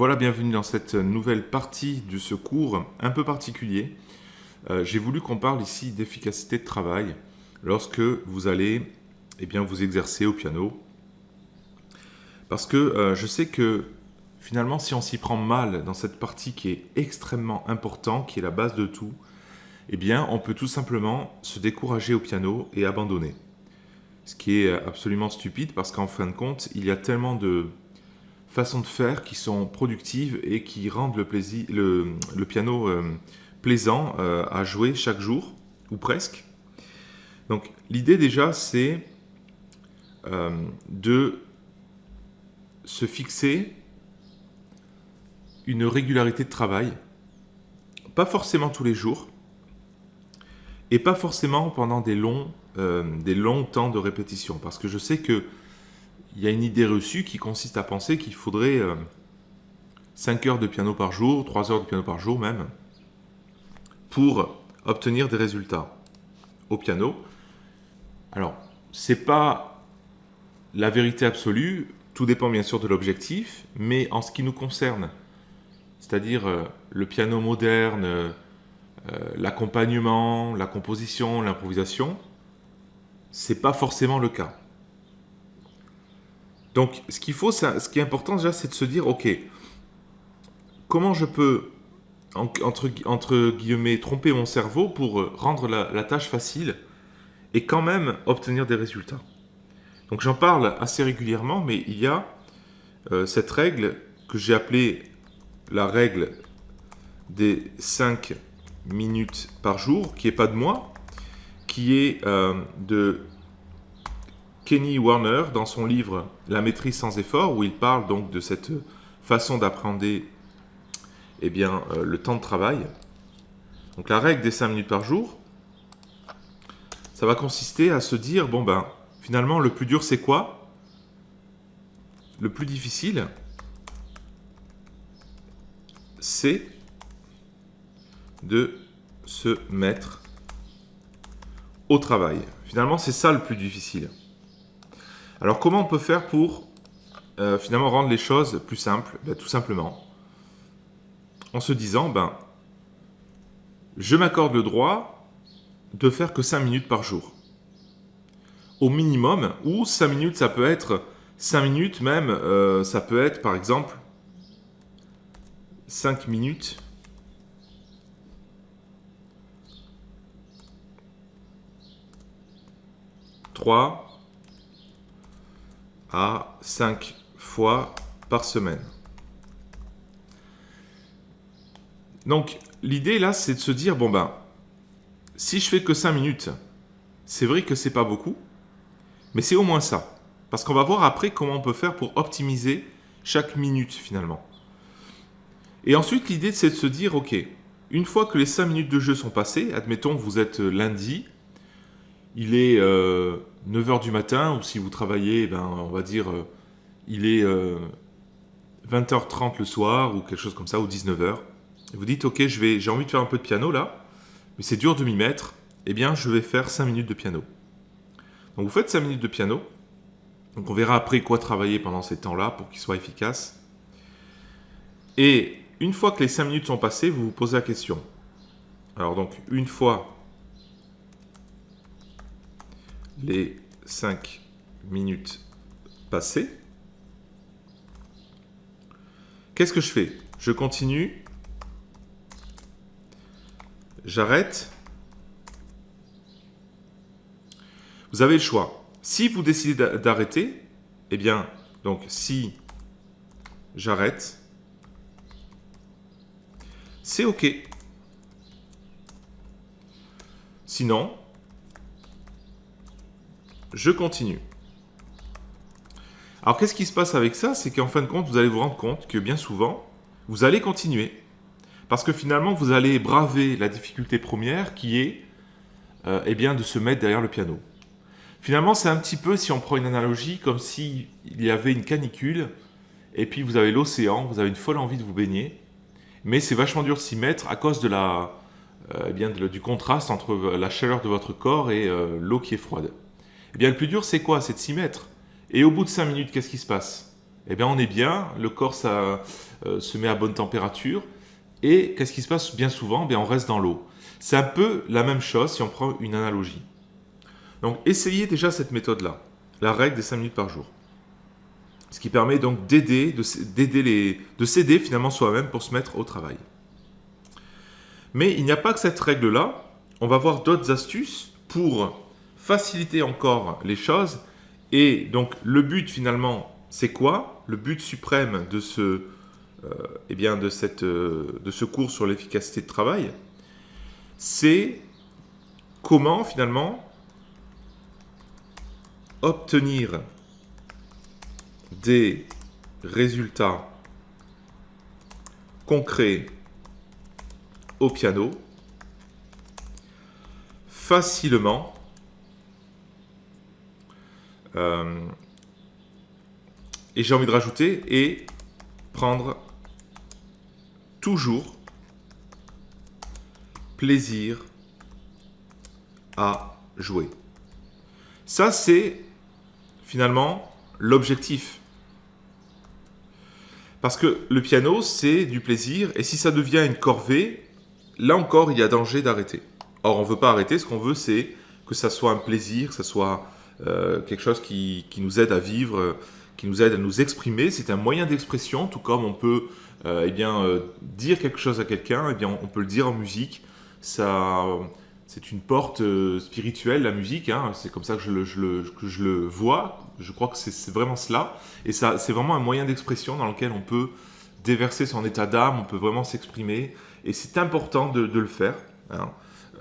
Voilà, bienvenue dans cette nouvelle partie de ce cours un peu particulier. Euh, j'ai voulu qu'on parle ici d'efficacité de travail lorsque vous allez eh bien, vous exercer au piano. Parce que euh, je sais que finalement, si on s'y prend mal dans cette partie qui est extrêmement importante, qui est la base de tout, eh bien, on peut tout simplement se décourager au piano et abandonner. Ce qui est absolument stupide parce qu'en fin de compte, il y a tellement de façons de faire qui sont productives et qui rendent le, plaisir, le, piano euh, plaisant euh, à jouer chaque jour, ou presque. Donc l'idée déjà, c'est euh, de se fixer une régularité de travail, pas forcément tous les jours, et pas forcément pendant des longs, des longs temps de répétition, parce que je sais que il y a une idée reçue qui consiste à penser qu'il faudrait 5 euh, heures de piano par jour, 3 heures de piano par jour même, pour obtenir des résultats au piano. Alors, c'est pas la vérité absolue, tout dépend bien sûr de l'objectif, mais en ce qui nous concerne, c'est-à-dire euh, le piano moderne, euh, l'accompagnement, la composition, l'improvisation, c'est pas forcément le cas. Donc, ce qu'il faut, ce qui est important déjà, c'est de se dire, ok, comment je peux, entre, guillemets, tromper mon cerveau pour rendre la, tâche facile et quand même obtenir des résultats. Donc, j'en parle assez régulièrement, mais il y a euh, cette règle que j'ai appelée la règle des 5 minutes par jour, qui n'est pas de moi, qui est euh, de Kenny Warner dans son livre La maîtrise sans effort, où il parle donc de cette façon d'apprendre eh euh, le temps de travail. Donc la règle des 5 minutes par jour, ça va consister à se dire, bon ben, finalement, le plus dur c'est quoi? Le plus difficile, c'est de se mettre au travail. Finalement, c'est ça le plus difficile. Alors comment on peut faire pour euh, finalement rendre les choses plus simples? Ben, Tout simplement en se disant, ben, je m'accorde le droit de faire que 5 minutes par jour. Au minimum, ou 5 minutes, ça peut être 5 minutes même, euh, ça peut être par exemple 5 minutes Trois, à 5 fois par semaine. Donc, l'idée là, c'est de se dire, bon ben, si je fais que 5 minutes, c'est vrai que c'est pas beaucoup, mais c'est au moins ça. Parce qu'on va voir après comment on peut faire pour optimiser chaque minute finalement. Et ensuite, l'idée, c'est de se dire, ok, une fois que les 5 minutes de jeu sont passées, admettons vous êtes lundi, il est 9h euh, du matin, ou si vous travaillez, ben, on va dire, euh, il est 20h30 euh, le soir, ou quelque chose comme ça, ou 19h. Et vous dites, ok, j'ai envie de faire un peu de piano là, mais c'est dur de m'y mettre, eh bien je vais faire 5 minutes de piano. Donc vous faites 5 minutes de piano, donc on verra après quoi travailler pendant ces temps-là pour qu'il soit efficace. Et une fois que les 5 minutes sont passées, vous vous posez la question. Alors donc, une fois les 5 minutes passées. Qu'est-ce que je fais? Je continue. J'arrête. Vous avez le choix. Si vous décidez d'arrêter, eh bien, donc si j'arrête, c'est OK. Sinon, je continue. Alors qu'est-ce qui se passe avec ça? C'est qu'en fin de compte, vous allez vous rendre compte que bien souvent, vous allez continuer. Parce que finalement, vous allez braver la difficulté première qui est euh, eh bien, de se mettre derrière le piano. Finalement, c'est un petit peu, si on prend une analogie, comme s'il y avait une canicule, et puis vous avez l'océan, vous avez une folle envie de vous baigner, mais c'est vachement dur de s'y mettre à cause de la, euh, eh du contraste entre la chaleur de votre corps et euh, l'eau qui est froide. Eh bien, le plus dur, c'est quoi? C'est de s'y mettre. Et au bout de 5 minutes, qu'est-ce qui se passe? Eh bien on est bien, le corps euh, se met à bonne température, et qu'est-ce qui se passe? Bien souvent eh bien, On reste dans l'eau. C'est un peu la même chose si on prend une analogie. Donc essayez déjà cette méthode-là, la règle des 5 minutes par jour. Ce qui permet donc d'aider, de, de s'aider finalement soi-même pour se mettre au travail. Mais il n'y a pas que cette règle-là, on va voir d'autres astuces pour faciliter encore les choses. Et donc le but finalement, c'est quoi? Le but suprême de ce, euh, eh bien, de, cette, euh, de ce cours sur l'efficacité de travail, c'est comment finalement obtenir des résultats concrets au piano facilement et j'ai envie de rajouter et prendre toujours plaisir à jouer. Ça, c'est finalement l'objectif. Parce que le piano, c'est du plaisir, et si ça devient une corvée, là encore, il y a danger d'arrêter. Or, on ne veut pas arrêter, ce qu'on veut, c'est que ça soit un plaisir, que ça soit euh, quelque chose qui, nous aide à vivre, qui nous aide à nous exprimer. C'est un moyen d'expression, tout comme on peut euh, eh bien, euh, dire quelque chose à quelqu'un, eh bien, on peut le dire en musique. Ça, c'est une porte spirituelle, la musique. Hein. c'est comme ça que je, le, que je, le, vois. Je crois que c'est vraiment cela. Et ça, c'est vraiment un moyen d'expression dans lequel on peut déverser son état d'âme, on peut vraiment s'exprimer. Et c'est important de, le faire. Hein.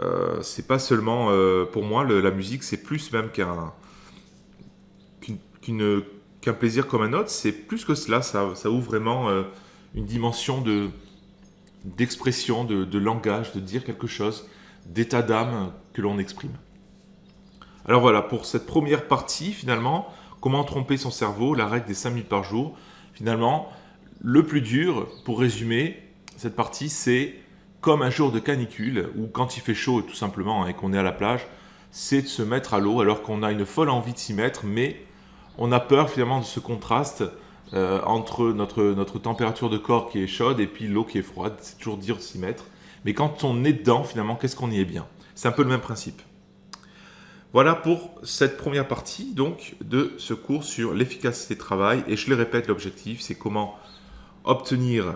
Euh, c'est pas seulement, euh, pour moi, la musique, c'est plus même qu'un qu'un plaisir comme un autre, c'est plus que cela, ça, ça ouvre vraiment euh, une dimension d'expression, de, de, langage, de dire quelque chose, d'état d'âme que l'on exprime. Alors voilà, pour cette première partie, finalement, comment tromper son cerveau, la règle des 5 minutes par jour, finalement, le plus dur, pour résumer cette partie, c'est comme un jour de canicule, ou quand il fait chaud tout simplement hein, et qu'on est à la plage, c'est de se mettre à l'eau alors qu'on a une folle envie de s'y mettre, mais on a peur finalement de ce contraste euh, entre notre, température de corps qui est chaude et puis l'eau qui est froide. C'est toujours dur de s'y mettre. Mais quand on est dedans, finalement, qu'est-ce qu'on y est bien? C'est un peu le même principe. Voilà pour cette première partie donc de ce cours sur l'efficacité de travail. Et je le répète, l'objectif, c'est comment obtenir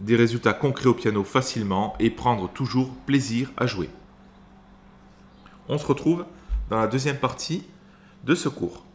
des résultats concrets au piano facilement et prendre toujours plaisir à jouer. On se retrouve dans la deuxième partie de ce cours.